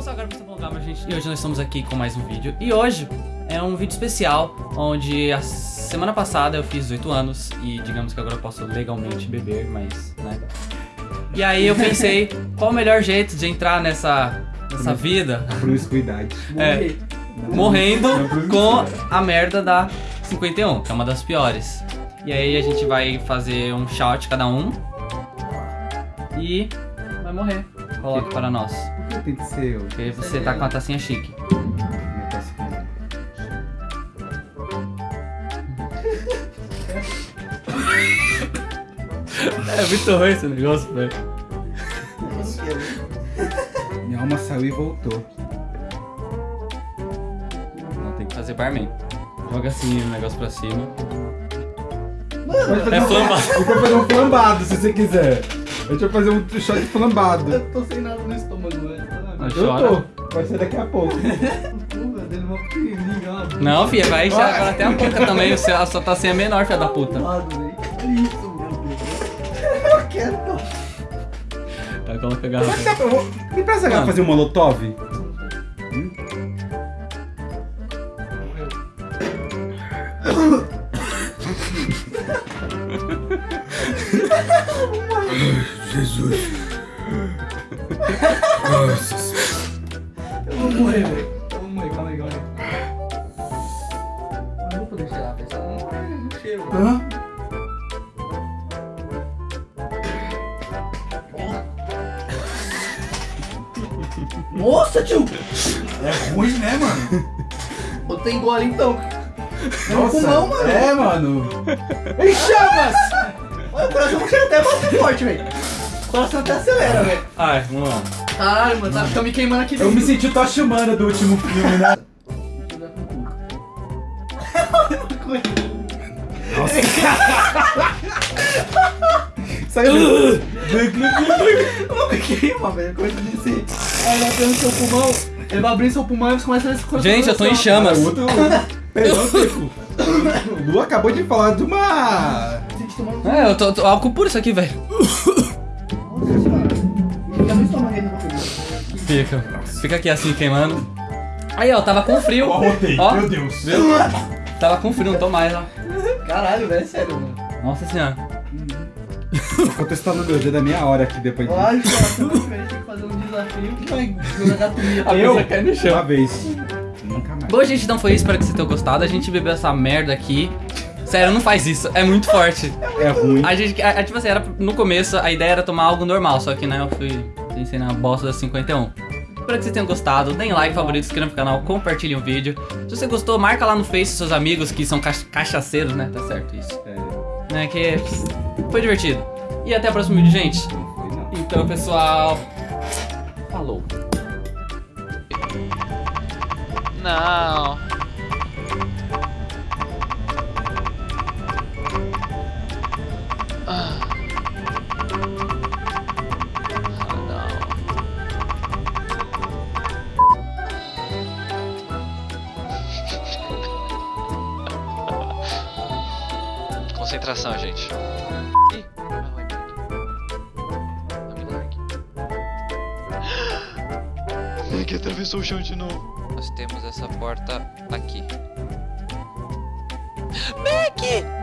não sou agora pra Bom Gama, gente. E hoje nós estamos aqui com mais um vídeo. E hoje é um vídeo especial, onde a semana passada eu fiz 18 anos e digamos que agora eu posso legalmente beber, mas, né? E aí eu pensei, qual o melhor jeito de entrar nessa, nessa vida? Promiscuidade. É, morrendo com a merda da 51, que é uma das piores. E aí a gente vai fazer um shout cada um e vai morrer. Coloque para nós. Por que tem que ser eu? Porque você tá com a tacinha chique. Minha aqui. É muito ruim esse negócio, velho. Minha alma saiu e voltou. Não, tem que fazer barman. Joga assim o negócio pra cima. Pode fazer É flambado. Eu vou fazer um flambado se você quiser. A gente vai fazer um shot flambado. Eu tô sem nada no estômago, velho. Mas Eu chora. tô. Vai ser daqui a pouco. Não, filha, vai encher agora até a boca também. o seu- A sua tacinha é menor, filha da puta. Isso, meu Deus. Eu quero. Vai, coloca a garrafa. Dá pra- vou- Me presta a Mano. fazer um molotov? Jesus. Nossa. Eu vou morrer, velho. Eu vou morrer, calma aí, calma aí. Eu não vou poder cheirar, velho. Não, não cheiro. Hã? Nossa, tio! É ruim, né, mano? Botei gole então. É no Nossa. pulmão, mano. É, mano. Em chamas! Olha, o coração chega até bastante forte, velho. O coração até acelera, velho. Ai, vamos lá. Caralho, mano, tá ficando me queimando aqui Eu me senti o Tocha Humana do último filme, né? Saiu. Não me queima, velho. Coisa de ser. Aí vai seu pulmão. Ele vai abrir seu pulmão e você começa a coração. Gente, eu tô em chamas. Outro. Perdão. O Lu acabou de falar de uma. É, eu tô, tô álcool puro isso aqui, velho. Fica. Fica aqui assim queimando. Aí, ó, tava com frio. Eu arrotei, Ó, meu Deus. viu? Tava com frio, não tô mais, ó. Caralho, velho, é sério, mano. Nossa senhora. Tô contestando meu dia da minha hora aqui depois disso. Tem que fazer um desafio que vai jogar cai no chão. Uma vez. Nunca mais. Bom, gente, então foi isso. Espero que vocês tenham gostado. A gente bebeu essa merda aqui. Sério, não faz isso. É muito forte. É ruim. A gente, a, a- tipo assim, era, no começo a ideia era tomar algo normal, só que né, eu fui pensei na bosta da 51. Espero que vocês tenham gostado. Deem like, favorito, se inscrevam no canal, compartilhem o vídeo. Se você gostou, marca lá no Face seus amigos que são cach- cachaceiros, né? Tá certo isso. É, Né, que foi divertido. E até o próximo vídeo, gente. Então, pessoal. Falou. Não. Concentração, gente. Ih, que atravessou o chão de novo. Nós temos essa porta aqui. Aqui!